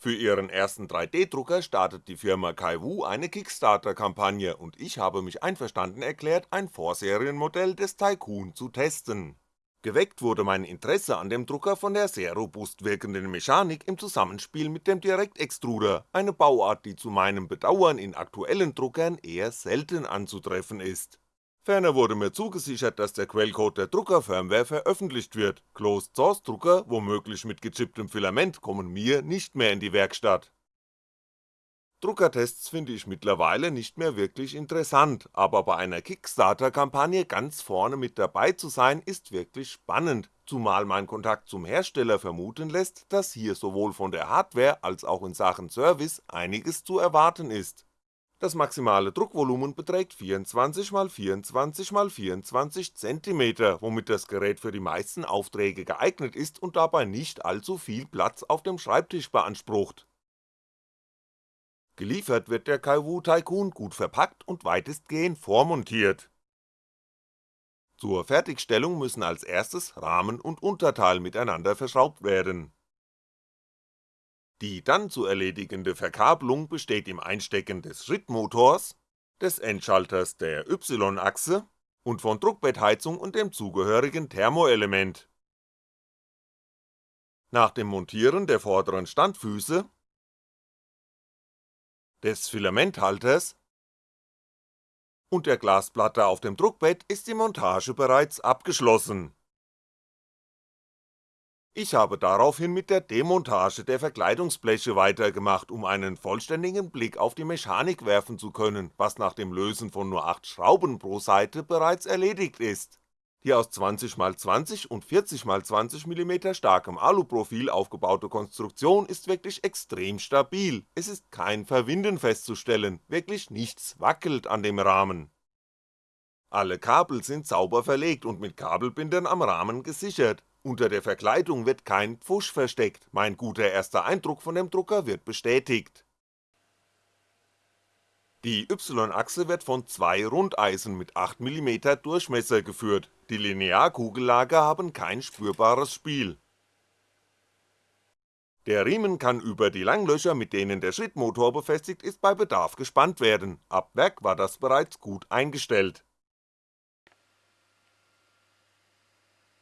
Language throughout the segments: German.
Für ihren ersten 3D-Drucker startet die Firma Kaiwu eine Kickstarter-Kampagne und ich habe mich einverstanden erklärt, ein Vorserienmodell des Tycoon zu testen. Geweckt wurde mein Interesse an dem Drucker von der sehr robust wirkenden Mechanik im Zusammenspiel mit dem Direktextruder, eine Bauart, die zu meinem Bedauern in aktuellen Druckern eher selten anzutreffen ist Ferner wurde mir zugesichert, dass der Quellcode der Druckerfirmware veröffentlicht wird, Closed-Source-Drucker, womöglich mit gechipptem Filament, kommen mir nicht mehr in die Werkstatt. Druckertests finde ich mittlerweile nicht mehr wirklich interessant, aber bei einer Kickstarter-Kampagne ganz vorne mit dabei zu sein ist wirklich spannend, zumal mein Kontakt zum Hersteller vermuten lässt, dass hier sowohl von der Hardware als auch in Sachen Service einiges zu erwarten ist das maximale Druckvolumen beträgt 24x24x24cm, womit das Gerät für die meisten Aufträge geeignet ist und dabei nicht allzu viel Platz auf dem Schreibtisch beansprucht. Geliefert wird der Kaiwu Tycoon gut verpackt und weitestgehend vormontiert. Zur Fertigstellung müssen als erstes Rahmen und Unterteil miteinander verschraubt werden die dann zu erledigende Verkabelung besteht im Einstecken des Schrittmotors, des Endschalters der Y-Achse und von Druckbettheizung und dem zugehörigen Thermoelement. Nach dem Montieren der vorderen Standfüße, des Filamenthalters und der Glasplatte auf dem Druckbett ist die Montage bereits abgeschlossen ich habe daraufhin mit der Demontage der Verkleidungsbleche weitergemacht, um einen vollständigen Blick auf die Mechanik werfen zu können, was nach dem Lösen von nur 8 Schrauben pro Seite bereits erledigt ist. Die aus 20x20 und 40x20mm starkem Aluprofil aufgebaute Konstruktion ist wirklich extrem stabil, es ist kein Verwinden festzustellen, wirklich nichts wackelt an dem Rahmen. Alle Kabel sind sauber verlegt und mit Kabelbindern am Rahmen gesichert, unter der Verkleidung wird kein Pfusch versteckt, mein guter erster Eindruck von dem Drucker wird bestätigt. Die Y-Achse wird von zwei Rundeisen mit 8mm Durchmesser geführt, die Linearkugellager haben kein spürbares Spiel. Der Riemen kann über die Langlöcher, mit denen der Schrittmotor befestigt ist, bei Bedarf gespannt werden, ab Werk war das bereits gut eingestellt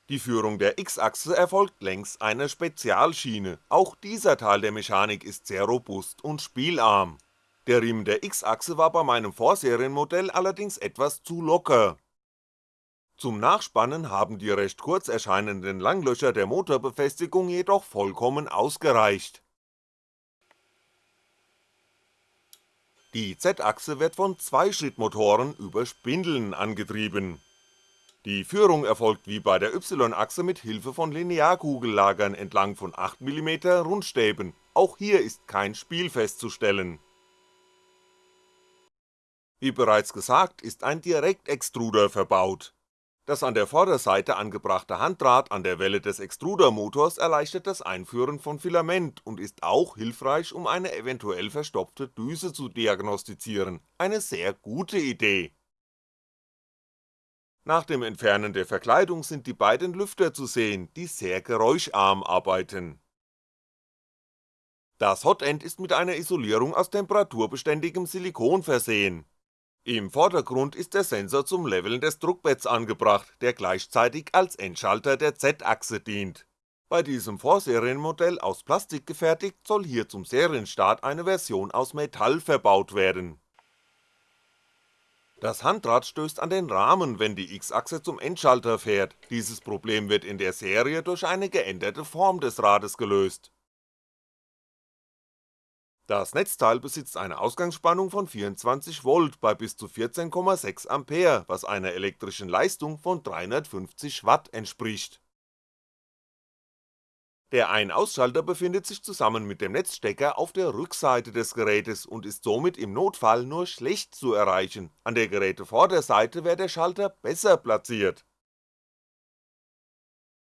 Die Führung der X-Achse erfolgt längs einer Spezialschiene, auch dieser Teil der Mechanik ist sehr robust und spielarm. Der Riemen der X-Achse war bei meinem Vorserienmodell allerdings etwas zu locker. Zum Nachspannen haben die recht kurz erscheinenden Langlöcher der Motorbefestigung jedoch vollkommen ausgereicht. Die Z-Achse wird von Zweischrittmotoren über Spindeln angetrieben die Führung erfolgt wie bei der Y-Achse mit Hilfe von Linearkugellagern entlang von 8mm Rundstäben, auch hier ist kein Spiel festzustellen. Wie bereits gesagt ist ein Direktextruder verbaut. Das an der Vorderseite angebrachte Handdraht an der Welle des Extrudermotors erleichtert das Einführen von Filament und ist auch hilfreich um eine eventuell verstopfte Düse zu diagnostizieren, eine sehr gute Idee nach dem Entfernen der Verkleidung sind die beiden Lüfter zu sehen, die sehr geräuscharm arbeiten. Das Hotend ist mit einer Isolierung aus temperaturbeständigem Silikon versehen. Im Vordergrund ist der Sensor zum Leveln des Druckbetts angebracht, der gleichzeitig als Endschalter der Z-Achse dient. Bei diesem Vorserienmodell aus Plastik gefertigt soll hier zum Serienstart eine Version aus Metall verbaut werden das Handrad stößt an den Rahmen, wenn die X-Achse zum Endschalter fährt, dieses Problem wird in der Serie durch eine geänderte Form des Rades gelöst. Das Netzteil besitzt eine Ausgangsspannung von 24V bei bis zu 14,6A, was einer elektrischen Leistung von 350W entspricht der Ein-Ausschalter befindet sich zusammen mit dem Netzstecker auf der Rückseite des Gerätes und ist somit im Notfall nur schlecht zu erreichen, an der Gerätevorderseite wäre der Schalter besser platziert.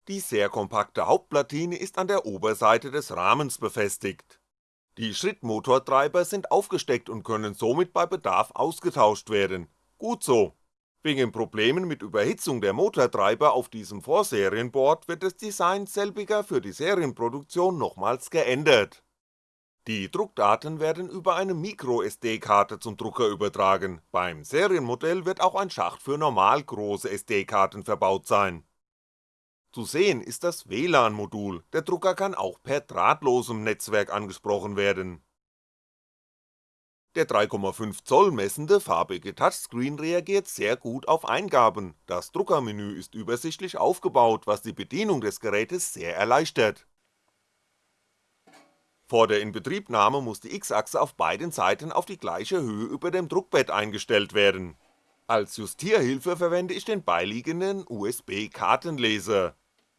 Die sehr kompakte Hauptplatine ist an der Oberseite des Rahmens befestigt. Die Schrittmotortreiber sind aufgesteckt und können somit bei Bedarf ausgetauscht werden, gut so Wegen Problemen mit Überhitzung der Motortreiber auf diesem Vorserienboard wird das Design selbiger für die Serienproduktion nochmals geändert. Die Druckdaten werden über eine MicroSD-Karte zum Drucker übertragen, beim Serienmodell wird auch ein Schacht für normal große SD-Karten verbaut sein. Zu sehen ist das WLAN-Modul, der Drucker kann auch per drahtlosem Netzwerk angesprochen werden. Der 3,5 Zoll messende farbige Touchscreen reagiert sehr gut auf Eingaben, das Druckermenü ist übersichtlich aufgebaut, was die Bedienung des Gerätes sehr erleichtert vor der Inbetriebnahme muss die X-Achse auf beiden Seiten auf die gleiche Höhe über dem Druckbett eingestellt werden. Als Justierhilfe verwende ich den beiliegenden USB-Kartenleser.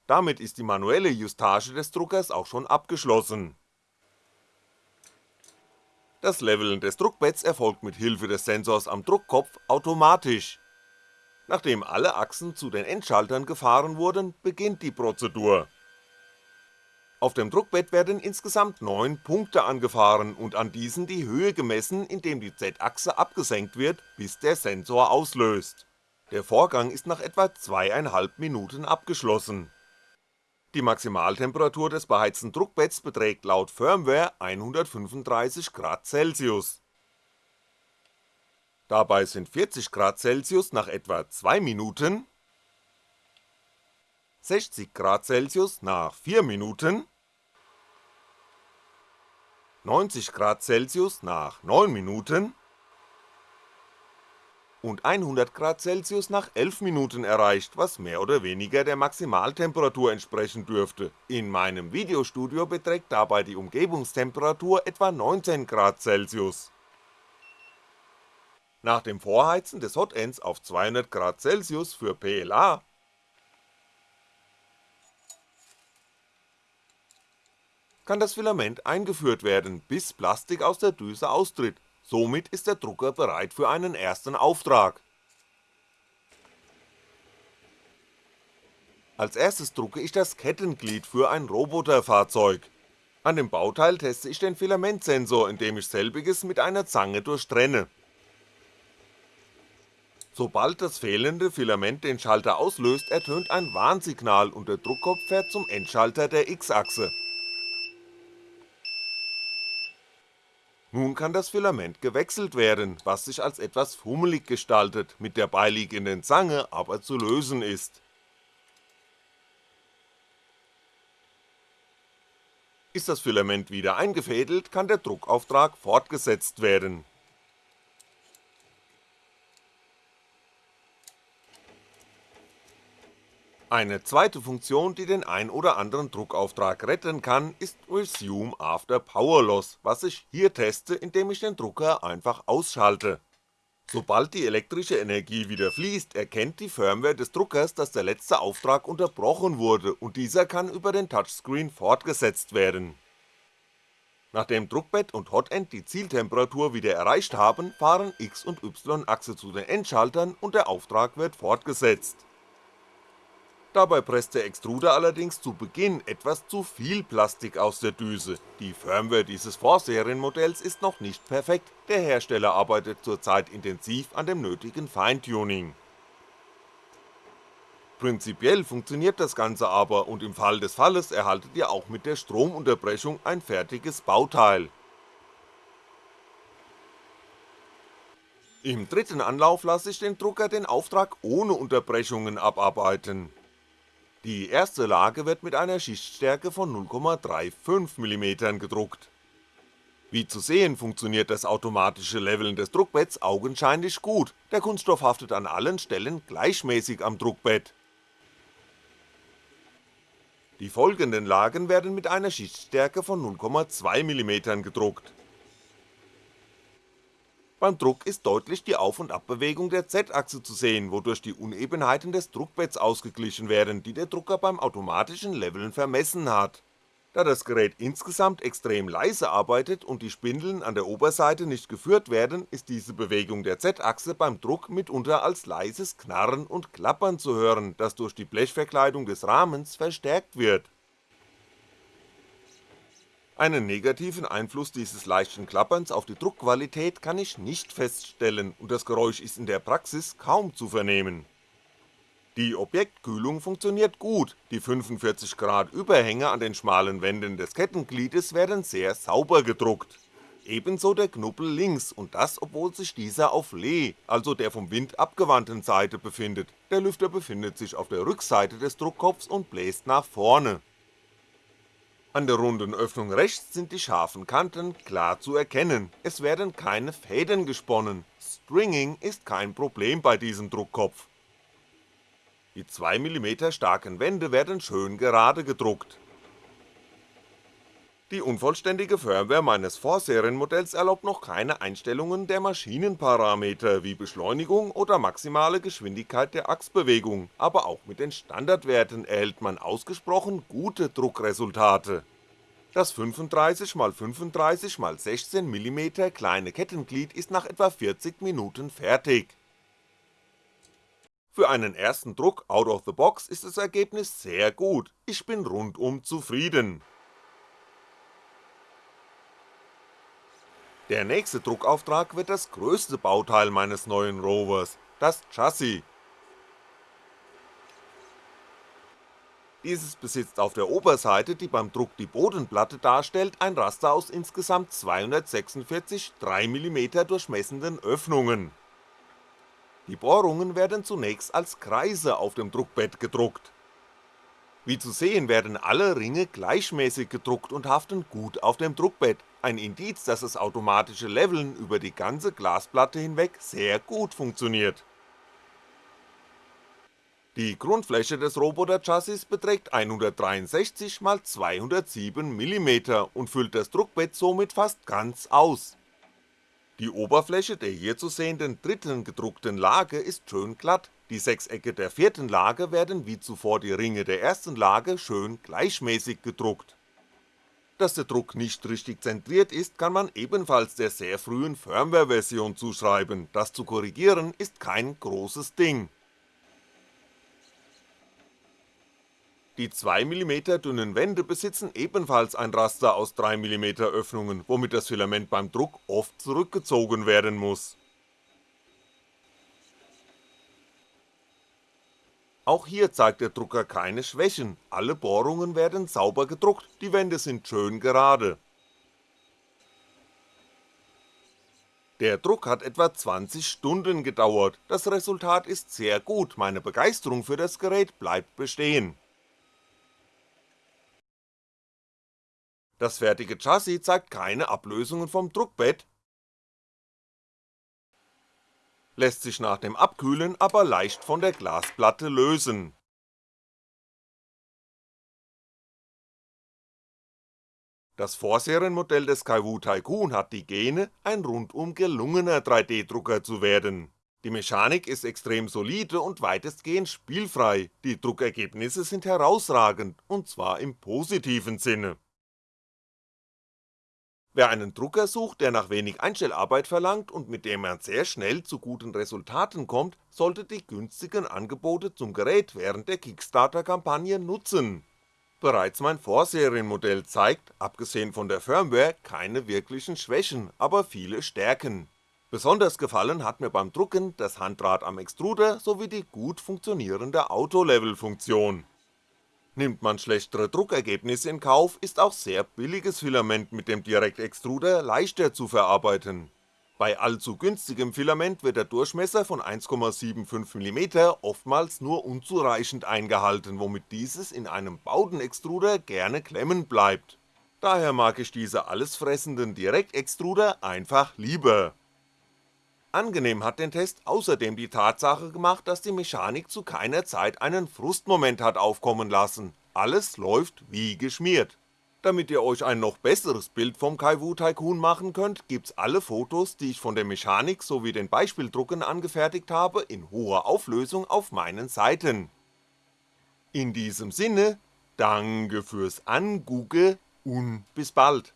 Damit ist die manuelle Justage des Druckers auch schon abgeschlossen. Das Leveln des Druckbetts erfolgt mit Hilfe des Sensors am Druckkopf automatisch. Nachdem alle Achsen zu den Endschaltern gefahren wurden, beginnt die Prozedur auf dem Druckbett werden insgesamt 9 Punkte angefahren und an diesen die Höhe gemessen, indem die Z-Achse abgesenkt wird, bis der Sensor auslöst. Der Vorgang ist nach etwa 2,5 Minuten abgeschlossen. Die Maximaltemperatur des beheizten Druckbetts beträgt laut Firmware 135 Grad Celsius. Dabei sind 40 Grad Celsius nach etwa 2 Minuten, 60 Grad Celsius nach 4 Minuten 90 Grad Celsius nach 9 Minuten und 100 Grad Celsius nach 11 Minuten erreicht, was mehr oder weniger der Maximaltemperatur entsprechen dürfte, in meinem Videostudio beträgt dabei die Umgebungstemperatur etwa 19 Grad Celsius. Nach dem Vorheizen des Hotends auf 200 Grad Celsius für PLA kann das Filament eingeführt werden, bis Plastik aus der Düse austritt, somit ist der Drucker bereit für einen ersten Auftrag. Als erstes drucke ich das Kettenglied für ein Roboterfahrzeug. An dem Bauteil teste ich den Filamentsensor, indem ich selbiges mit einer Zange durchtrenne. Sobald das fehlende Filament den Schalter auslöst, ertönt ein Warnsignal und der Druckkopf fährt zum Endschalter der X-Achse Nun kann das Filament gewechselt werden, was sich als etwas fummelig gestaltet, mit der beiliegenden Zange aber zu lösen ist. Ist das Filament wieder eingefädelt, kann der Druckauftrag fortgesetzt werden Eine zweite Funktion, die den ein oder anderen Druckauftrag retten kann, ist Resume After Power Loss, was ich hier teste, indem ich den Drucker einfach ausschalte. Sobald die elektrische Energie wieder fließt, erkennt die Firmware des Druckers, dass der letzte Auftrag unterbrochen wurde und dieser kann über den Touchscreen fortgesetzt werden. Nachdem Druckbett und Hotend die Zieltemperatur wieder erreicht haben, fahren X und Y-Achse zu den Endschaltern und der Auftrag wird fortgesetzt Dabei presst der Extruder allerdings zu Beginn etwas zu viel Plastik aus der Düse, die Firmware dieses Vorserienmodells ist noch nicht perfekt, der Hersteller arbeitet zurzeit intensiv an dem nötigen Feintuning. Prinzipiell funktioniert das Ganze aber und im Fall des Falles erhaltet ihr auch mit der Stromunterbrechung ein fertiges Bauteil. Im dritten Anlauf lasse ich den Drucker den Auftrag ohne Unterbrechungen abarbeiten die erste Lage wird mit einer Schichtstärke von 0,35mm gedruckt. Wie zu sehen funktioniert das automatische Leveln des Druckbetts augenscheinlich gut, der Kunststoff haftet an allen Stellen gleichmäßig am Druckbett. Die folgenden Lagen werden mit einer Schichtstärke von 0,2mm gedruckt beim Druck ist deutlich die Auf- und Abbewegung der Z-Achse zu sehen, wodurch die Unebenheiten des Druckbetts ausgeglichen werden, die der Drucker beim automatischen Leveln vermessen hat. Da das Gerät insgesamt extrem leise arbeitet und die Spindeln an der Oberseite nicht geführt werden, ist diese Bewegung der Z-Achse beim Druck mitunter als leises Knarren und Klappern zu hören, das durch die Blechverkleidung des Rahmens verstärkt wird einen negativen Einfluss dieses leichten Klapperns auf die Druckqualität kann ich nicht feststellen und das Geräusch ist in der Praxis kaum zu vernehmen. Die Objektkühlung funktioniert gut, die 45 Grad Überhänge an den schmalen Wänden des Kettengliedes werden sehr sauber gedruckt. Ebenso der Knubbel links und das obwohl sich dieser auf Lee, also der vom Wind abgewandten Seite befindet, der Lüfter befindet sich auf der Rückseite des Druckkopfs und bläst nach vorne. An der runden Öffnung rechts sind die scharfen Kanten klar zu erkennen, es werden keine Fäden gesponnen, Stringing ist kein Problem bei diesem Druckkopf. Die 2mm starken Wände werden schön gerade gedruckt. Die unvollständige Firmware meines Vorserienmodells erlaubt noch keine Einstellungen der Maschinenparameter wie Beschleunigung oder maximale Geschwindigkeit der Achsbewegung, aber auch mit den Standardwerten erhält man ausgesprochen gute Druckresultate. Das 35x35x16mm kleine Kettenglied ist nach etwa 40 Minuten fertig für einen ersten Druck out of the box ist das Ergebnis sehr gut, ich bin rundum zufrieden. Der nächste Druckauftrag wird das größte Bauteil meines neuen Rovers, das Chassis. Dieses besitzt auf der Oberseite, die beim Druck die Bodenplatte darstellt, ein Raster aus insgesamt 246 3mm durchmessenden Öffnungen die Bohrungen werden zunächst als Kreise auf dem Druckbett gedruckt. Wie zu sehen werden alle Ringe gleichmäßig gedruckt und haften gut auf dem Druckbett, ein Indiz, dass das automatische Leveln über die ganze Glasplatte hinweg sehr gut funktioniert. Die Grundfläche des Roboter-Chassis beträgt 163 x 207mm und füllt das Druckbett somit fast ganz aus. Die Oberfläche der hier zu sehenden dritten gedruckten Lage ist schön glatt, die Sechsecke der vierten Lage werden wie zuvor die Ringe der ersten Lage schön gleichmäßig gedruckt. Dass der Druck nicht richtig zentriert ist, kann man ebenfalls der sehr frühen Firmware-Version zuschreiben, das zu korrigieren ist kein großes Ding Die 2mm dünnen Wände besitzen ebenfalls ein Raster aus 3mm Öffnungen, womit das Filament beim Druck oft zurückgezogen werden muss. Auch hier zeigt der Drucker keine Schwächen, alle Bohrungen werden sauber gedruckt, die Wände sind schön gerade. Der Druck hat etwa 20 Stunden gedauert, das Resultat ist sehr gut, meine Begeisterung für das Gerät bleibt bestehen. Das fertige Chassis zeigt keine Ablösungen vom Druckbett, lässt sich nach dem Abkühlen aber leicht von der Glasplatte lösen. Das Vorserienmodell des Kaiwu Tycoon hat die Gene, ein rundum gelungener 3D-Drucker zu werden. Die Mechanik ist extrem solide und weitestgehend spielfrei, die Druckergebnisse sind herausragend, und zwar im positiven Sinne Wer einen Drucker sucht, der nach wenig Einstellarbeit verlangt und mit dem man sehr schnell zu guten Resultaten kommt, sollte die günstigen Angebote zum Gerät während der Kickstarter-Kampagne nutzen. Bereits mein Vorserienmodell zeigt, abgesehen von der Firmware, keine wirklichen Schwächen, aber viele Stärken. Besonders gefallen hat mir beim Drucken das Handrad am Extruder sowie die gut funktionierende Auto-Level-Funktion Nimmt man schlechtere Druckergebnisse in Kauf, ist auch sehr billiges Filament mit dem Direktextruder leichter zu verarbeiten. Bei allzu günstigem Filament wird der Durchmesser von 1,75mm oftmals nur unzureichend eingehalten, womit dieses in einem Baudenextruder gerne klemmen bleibt. Daher mag ich diese allesfressenden Direktextruder einfach lieber Angenehm hat den Test außerdem die Tatsache gemacht, dass die Mechanik zu keiner Zeit einen Frustmoment hat aufkommen lassen, alles läuft wie geschmiert. Damit ihr euch ein noch besseres Bild vom Kaiwu Tycoon machen könnt, gibt's alle Fotos, die ich von der Mechanik sowie den Beispieldrucken angefertigt habe, in hoher Auflösung auf meinen Seiten. In diesem Sinne, danke fürs Angugge und bis bald.